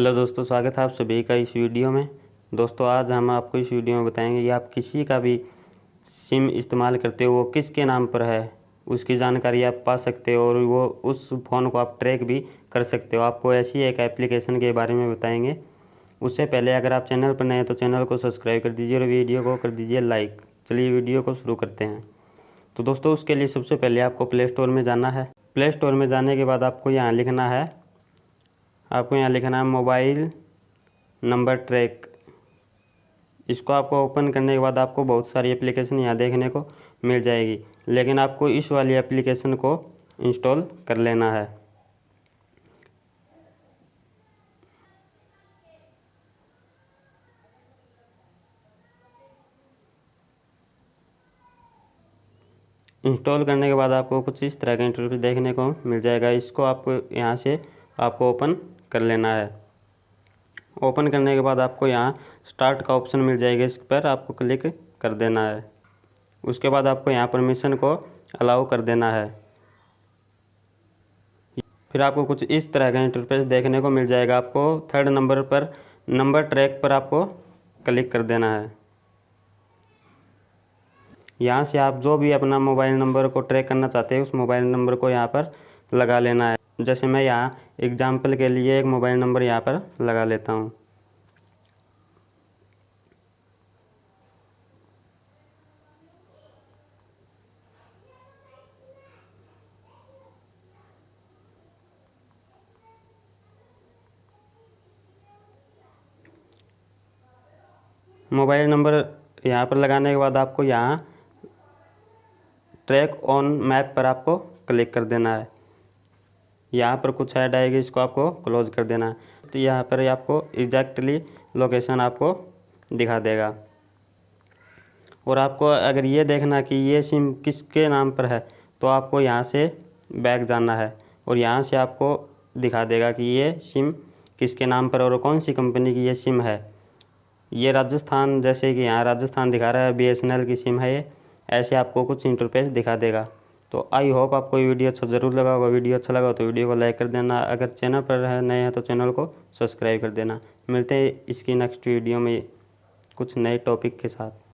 Hello दोस्तों, स्वागत है आप सभी का इस वीडियो में। दोस्तों, आज हम आपको इस वीडियो में बताएँगे कि आप किसी का भी सिम इस्तेमाल करते हो, वो किसके नाम पर है, उसकी जानकारी आप पा सकते हो और वो उस फ़ोन को आप ट्रैक भी कर सकते हो। आपको ऐसी एक एप्लीकेशन के बारे में बताएँगे। उससे पहले अगर आप चैनल पर नए हैं तो चैनल को सब्सक्राइब कर दीजिए और वीडियो को कर दीजिए लाइक। चलिए वीडियो को शुरू करते हैं। तो दोस्तों, उसके लिए सबसे पहले आपको प्ले स्टोर में जाना है। प्ले स्टोर में जाने के बाद आपको यहाँ लिखना है आपको यहाँ लिखना है मोबाइल नंबर ट्रैक। इसको आपको ओपन करने के बाद आपको बहुत सारी एप्लीकेशन यहाँ देखने को मिल जाएगी, लेकिन आपको इस वाली एप्लीकेशन को इंस्टॉल कर लेना है। इंस्टॉल करने के बाद आपको कुछ इस तरह का इंटरव्यू देखने को मिल जाएगा। इसको आपको यहाँ से आपको ओपन कर लेना है। ओपन करने के बाद आपको यहाँ स्टार्ट का ऑप्शन मिल जाएगा, इस पर आपको क्लिक कर देना है। उसके बाद आपको यहाँ परमिशन को अलाउ कर देना है। फिर आपको कुछ इस तरह का इंटरफेस देखने को मिल जाएगा। आपको थर्ड नंबर पर, नंबर ट्रैक पर आपको क्लिक कर देना है। यहाँ से आप जो भी अपना मोबाइल नंबर को ट्रैक करना चाहते हैं, उस मोबाइल नंबर को यहाँ पर लगा लेना है। जैसे मैं यहाँ एग्ज़ाम्पल के लिए एक मोबाइल नंबर यहाँ पर लगा लेता हूँ। मोबाइल नंबर यहाँ पर लगाने के बाद आपको यहाँ ट्रैक ऑन मैप पर आपको क्लिक कर देना है। यहाँ पर कुछ ऐड आएगी, इसको आपको क्लोज कर देना। है तो यहाँ पर आपको एग्जैक्टली लोकेशन आपको दिखा देगा। और आपको अगर ये देखना कि ये सिम किसके नाम पर है तो आपको यहाँ से बैक जाना है और यहाँ से आपको दिखा देगा कि ये सिम किसके नाम पर और कौन सी कंपनी की ये सिम है। ये राजस्थान, जैसे कि यहाँ राजस्थान दिखा रहा है बीएसएनएल की सिम है ये, ऐसे आपको कुछ इंटरफेस दिखा देगा। तो आई होप आपको ये वीडियो अच्छा ज़रूर लगा होगा। वीडियो अच्छा लगा तो वीडियो को लाइक कर देना। अगर चैनल पर नए हैं तो चैनल को सब्सक्राइब कर देना। मिलते हैं इसकी नेक्स्ट वीडियो में कुछ नए टॉपिक के साथ।